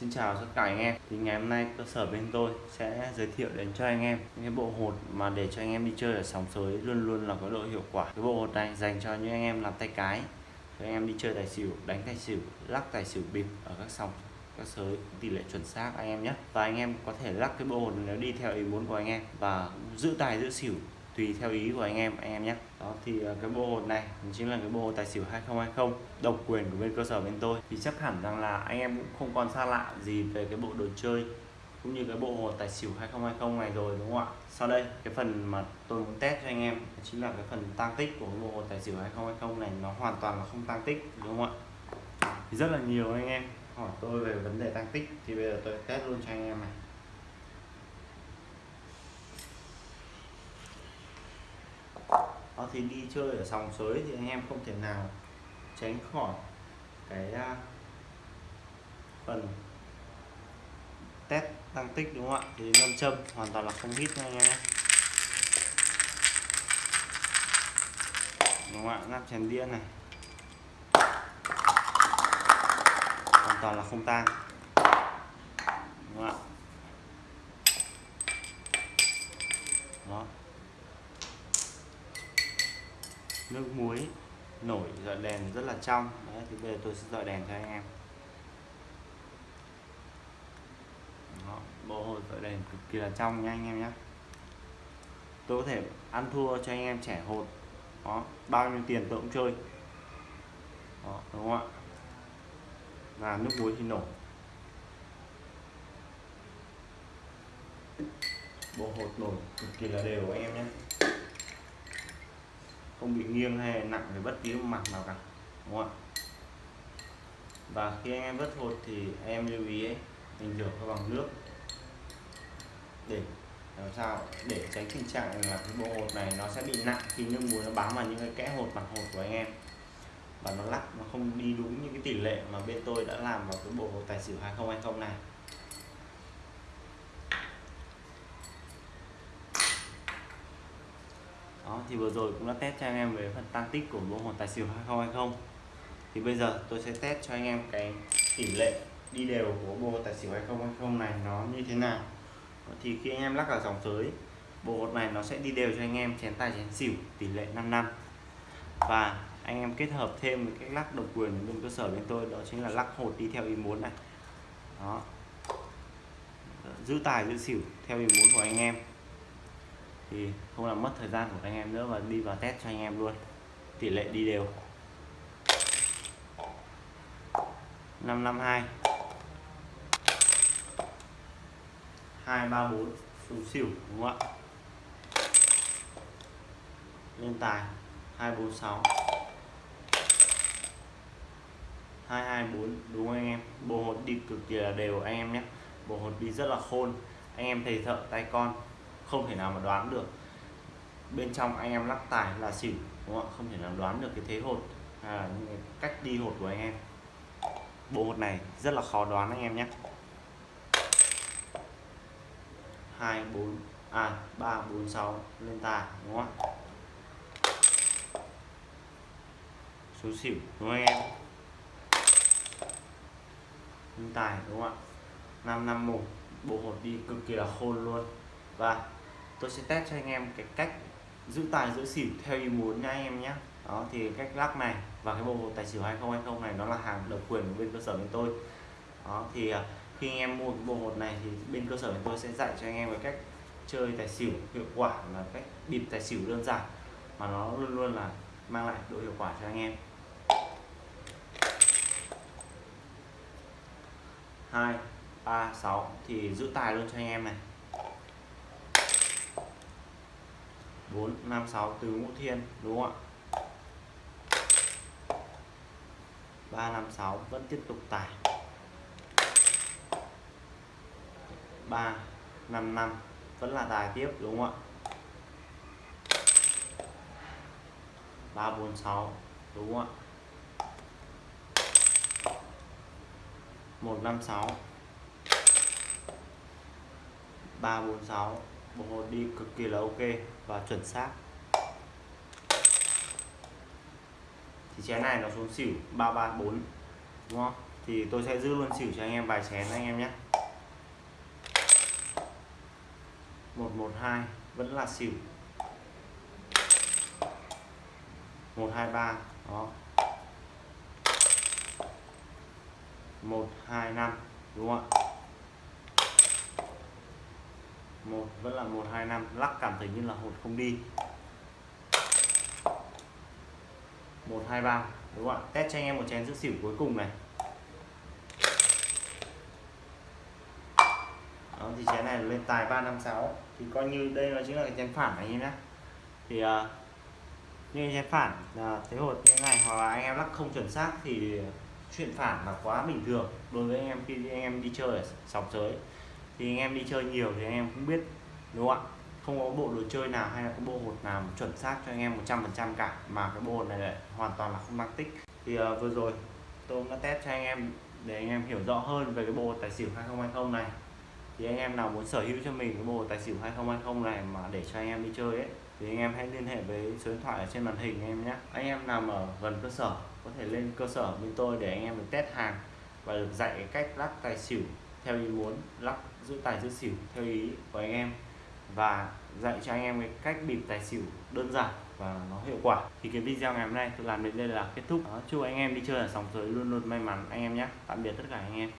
Xin chào tất cả anh em. Thì ngày hôm nay cơ sở bên tôi sẽ giới thiệu đến cho anh em những cái bộ hột mà để cho anh em đi chơi ở sóng sới luôn luôn là có độ hiệu quả. Cái bộ hột này dành cho những anh em làm tay cái, cho anh em đi chơi tài xỉu, đánh tài xỉu, lắc tài xỉu bịp ở các sòng các sới, tỷ lệ chuẩn xác anh em nhé. Và anh em có thể lắc cái bộ hột nếu đi theo ý muốn của anh em và giữ tài giữ xỉu tùy theo ý của anh em anh em nhé. Đó, thì ờ, cái bộ hột này chính là cái bộ hột tài xỉu 2020 độc quyền của bên cơ sở bên tôi. Thì chắc hẳn rằng là anh em cũng không còn xa lạ gì về cái bộ đồ chơi cũng như cái bộ hột tài xỉu 2020 này rồi, đúng không ạ? Sau đây, cái phần mà tôi muốn test cho anh em chính là cái phần tăng tích của cái bộ hột tài xỉu 2020 này, nó hoàn toàn là không tăng tích, đúng không ạ? Thì rất là nhiều anh em hỏi tôi về vấn đề tăng tích, thì bây giờ tôi test luôn cho anh em này. Đó thì đi chơi ở sòng sới thì anh em không thể nào tránh khỏi cái à, phần test tăng tích, đúng không ạ? Thì nam châm hoàn toàn là không hít nha anh em nhé. Đúng không ạ? Nắp chèn đĩa này. Hoàn toàn là không tan đúng không ạ? Đó. Nước muối nổi dọi đèn rất là trong. Đấy thì bây giờ tôi sẽ dọi đèn cho anh em. Đó, bộ hồ dọi đèn cực kỳ là trong nha anh em nhé tôi có thể ăn thua cho anh em trẻ hột. Đó bao nhiêu tiền tôi cũng chơi. Đó, đúng không ạ? Và nước muối thì nổi. Bộ hột nổi cực kỳ là đều anh em nhé không bị nghiêng hay nặng về bất cứ mặt nào cả đúng không ạ? Và khi anh em vớt hột thì em lưu ý ấy, mình rửa bằng nước để làm sao để tránh tình trạng là cái bộ hột này nó sẽ bị nặng khi nước muối nó bám vào những cái kẽ hột mặt hột của anh em. Và nó lắc nó không đi đúng những cái tỷ lệ mà bên tôi đã làm vào cái bộ hột tài xỉu 2020 này. Đó, thì vừa rồi cũng đã test cho anh em về phần tăng tích của bộ hồn tài xỉu 2020 thì bây giờ tôi sẽ test cho anh em cái tỷ lệ đi đều của bộ tài xỉu 2020 này nó như thế nào. Thì khi anh em lắc vào dòng tới, bộ hột này nó sẽ đi đều cho anh em chén tài chén xỉu, tỷ lệ 5 năm. Và anh em kết hợp thêm với cách lắc độc quyền bên cơ sở bên tôi, đó chính là lắc hột đi theo ý muốn này. Đó. Giữ tài giữ xỉu theo ý muốn của anh em thì không làm mất thời gian của anh em nữa và đi vào test cho anh em luôn. Tỷ lệ đi đều. 552 234 xuống xỉu đúng không ạ? Lên tài. 246 224 đúng không anh em? Bộ hột đi cực kỳ là đều anh em nhé. Bộ hột đi rất là khôn. Anh em thầy thợ tay con không thể nào mà đoán được. Bên trong anh em lắc tài là xỉu đúng không không thể nào đoán được cái thế hột à, những cái cách đi hột của anh em. Bộ hột này rất là khó đoán anh em nhé. Hai bốn à ba bốn sáu lên tài đúng không ạ? Số xỉu đúng không anh em? Lên tài đúng không ạ? Năm năm một bộ hột đi cực kỳ là khôn luôn. Và tôi sẽ test cho anh em cái cách giữ tài, giữ xỉu theo ý muốn nha anh em nhé. Đó, thì cách lắc này và cái bộ hột tài xỉu 2020 này nó là hàng độc quyền của bên cơ sở bên tôi. Đó, thì à, khi anh em mua cái bộ hột này thì bên cơ sở bên tôi sẽ dạy cho anh em về cách chơi tài xỉu hiệu quả là cách bịp tài xỉu đơn giản, mà nó luôn luôn là mang lại độ hiệu quả cho anh em. Hai, ba, sáu, thì giữ tài luôn cho anh em này. 4 5 6 từ ngũ thiên, đúng không ạ? 3 5 6 vẫn tiếp tục tải. 3 5 5 vẫn là tài tiếp, đúng không ạ? 3 4 6 đúng không ạ? 1 5 6 3 4 6 bộ hồ đi cực kỳ là ok và chuẩn xác. Thì chén này nó xuống xỉu 334 đúng không? Thì tôi sẽ giữ luôn xỉu cho anh em vài chén anh em nhé. 112 vẫn là xỉu. 123 đó. 125 đúng không ạ? Một vẫn là 125 lắc cảm thấy như là hột không đi. 123 đúng không ạ? Test cho anh em một chén giữ xỉu cuối cùng này. Đó thì chén này lên tài 356 thì coi như đây là chính là cái chén phản này anh em nhé. Thì uh, như chén phản là thế hột như thế này hoặc là anh em lắc không chuẩn xác thì chuyện phản là quá bình thường đối với anh em khi anh em đi chơi ở sòng sới thì anh em đi chơi nhiều thì anh em cũng biết đúng không ạ không có bộ đồ chơi nào hay là có bộ hột nào chuẩn xác cho anh em 100% cả mà cái bộ hột này lại hoàn toàn là không mang tích thì uh, vừa rồi tôi đã test cho anh em để anh em hiểu rõ hơn về cái bộ tài xỉu 2020 này thì anh em nào muốn sở hữu cho mình cái bộ tài xỉu 2020 này mà để cho anh em đi chơi ấy thì anh em hãy liên hệ với số điện thoại ở trên màn hình anh em nhé anh em nằm ở gần cơ sở có thể lên cơ sở bên tôi để anh em được test hàng và được dạy cách lắc tài xỉu theo ý muốn lắc giữ tài giữ xỉu theo ý của anh em và dạy cho anh em cái cách bịp tài xỉu đơn giản và nó hiệu quả. Thì cái video ngày hôm nay tôi làm đến đây là kết thúc. Ờ, chúc anh em đi chơi ở sòng sới luôn luôn may mắn anh em nhé. Tạm biệt tất cả anh em.